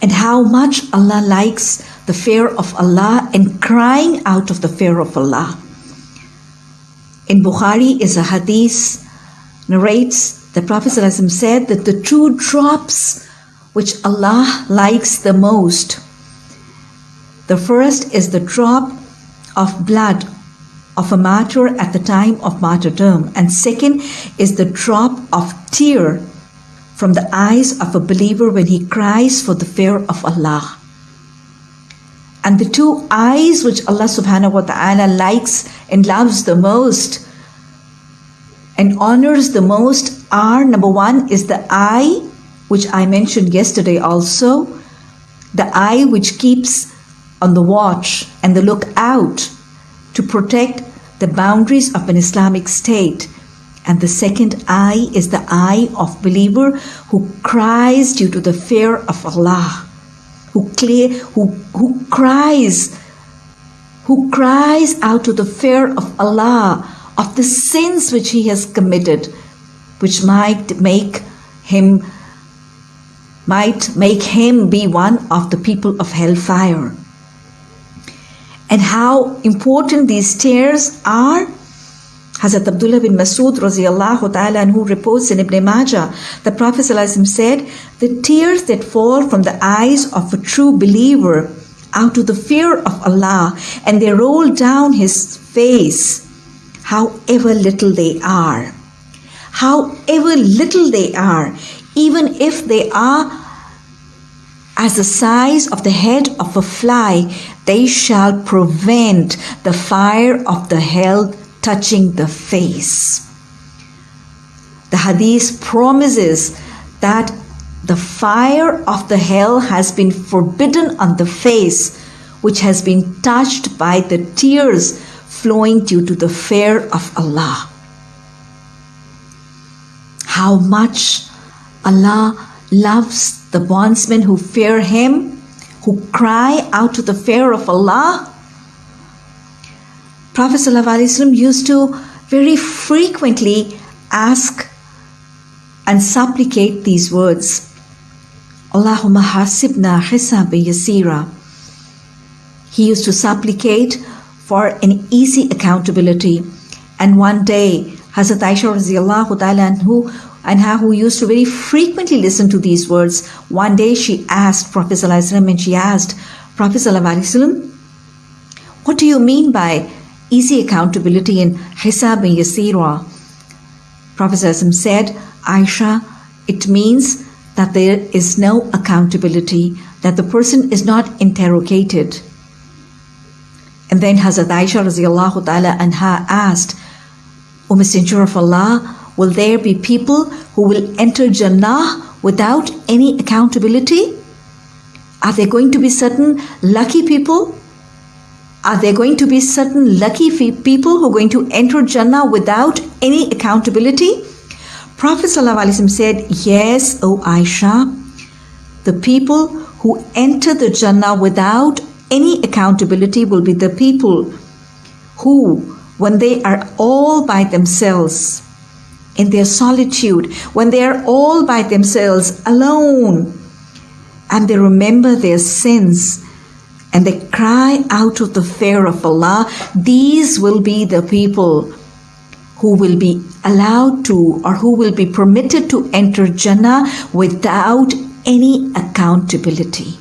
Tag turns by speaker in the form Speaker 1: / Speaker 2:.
Speaker 1: and how much Allah likes the fear of Allah and crying out of the fear of Allah. In Bukhari is a hadith narrates the Prophet said that the two drops which Allah likes the most. The first is the drop of blood of a martyr at the time of martyrdom, and second is the drop of tear from the eyes of a believer when he cries for the fear of Allah. And the two eyes which Allah subhanahu wa ta'ala likes and loves the most and honors the most are number one is the eye, which I mentioned yesterday also, the eye which keeps on the watch and the lookout to protect the boundaries of an Islamic state and the second eye is the eye of believer who cries due to the fear of Allah, who clear, who, who cries, who cries out to the fear of Allah of the sins which he has committed, which might make him might make him be one of the people of hellfire. And how important these tears are Hazrat Abdullah bin Masud radiallahu ta'ala anhu reports in Ibn Majah, the Prophet said, the tears that fall from the eyes of a true believer out of the fear of Allah and they roll down his face, however little they are, however little they are, even if they are as the size of the head of a fly, they shall prevent the fire of the hell touching the face. The hadith promises that the fire of the hell has been forbidden on the face, which has been touched by the tears flowing due to the fear of Allah. How much Allah loves the bondsmen who fear Him, who cry out to the fear of Allah Prophet ﷺ used to very frequently ask and supplicate these words Allahumma hasibna hisab yasira. He used to supplicate for an easy accountability. And one day, Hazrat Aisha radiallahu ta'ala anhu, her who used to very frequently listen to these words, one day she asked Prophet ﷺ and she asked, Prophet ﷺ, what do you mean by easy accountability in Hisaban Yasira. Prophet said, Aisha, it means that there is no accountability, that the person is not interrogated. And then Hazrat Aisha radiallahu ta'ala anha asked, O Messenger of Allah, will there be people who will enter Jannah without any accountability? Are there going to be certain lucky people are there going to be certain lucky people who are going to enter Jannah without any accountability? Prophet said, Yes, O Aisha, the people who enter the Jannah without any accountability will be the people who, when they are all by themselves, in their solitude, when they are all by themselves, alone, and they remember their sins and they cry out of the fear of Allah, these will be the people who will be allowed to or who will be permitted to enter Jannah without any accountability.